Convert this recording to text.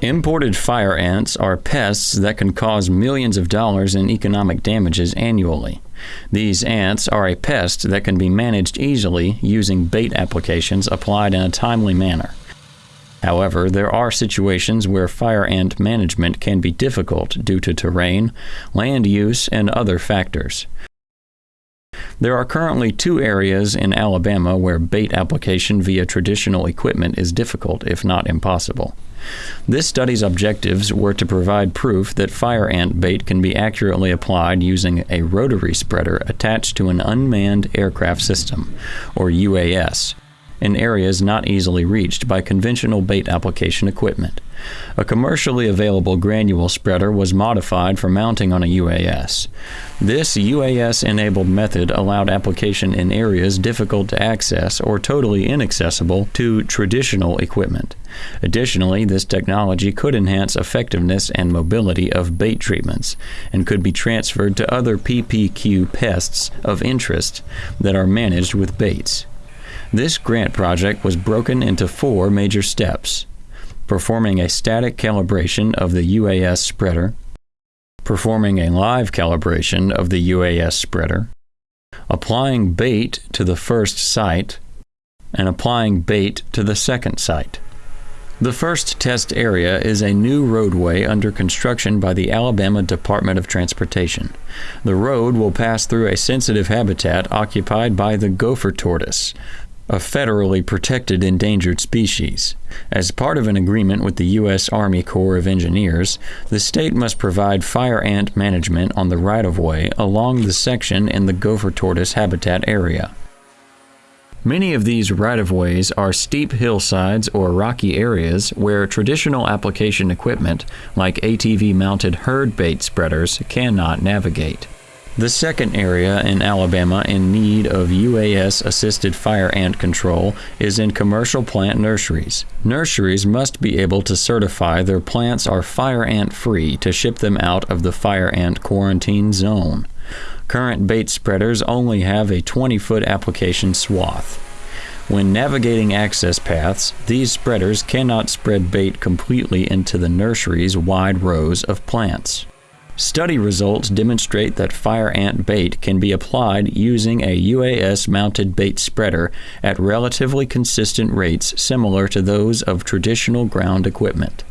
Imported fire ants are pests that can cause millions of dollars in economic damages annually. These ants are a pest that can be managed easily using bait applications applied in a timely manner. However, there are situations where fire ant management can be difficult due to terrain, land use, and other factors. There are currently two areas in Alabama where bait application via traditional equipment is difficult, if not impossible. This study's objectives were to provide proof that fire ant bait can be accurately applied using a rotary spreader attached to an unmanned aircraft system, or UAS, in areas not easily reached by conventional bait application equipment. A commercially available granule spreader was modified for mounting on a UAS. This UAS enabled method allowed application in areas difficult to access or totally inaccessible to traditional equipment. Additionally, this technology could enhance effectiveness and mobility of bait treatments and could be transferred to other PPQ pests of interest that are managed with baits. This grant project was broken into four major steps. Performing a static calibration of the UAS spreader, performing a live calibration of the UAS spreader, applying bait to the first site, and applying bait to the second site. The first test area is a new roadway under construction by the Alabama Department of Transportation. The road will pass through a sensitive habitat occupied by the gopher tortoise, a federally protected endangered species. As part of an agreement with the U.S. Army Corps of Engineers, the state must provide fire ant management on the right of way along the section in the gopher tortoise habitat area. Many of these right of ways are steep hillsides or rocky areas where traditional application equipment, like ATV mounted herd bait spreaders, cannot navigate. The second area in Alabama in need of UAS assisted fire ant control is in commercial plant nurseries. Nurseries must be able to certify their plants are fire ant free to ship them out of the fire ant quarantine zone. Current bait spreaders only have a 20 foot application swath. When navigating access paths, these spreaders cannot spread bait completely into the nursery's wide rows of plants. Study results demonstrate that fire ant bait can be applied using a UAS mounted bait spreader at relatively consistent rates similar to those of traditional ground equipment.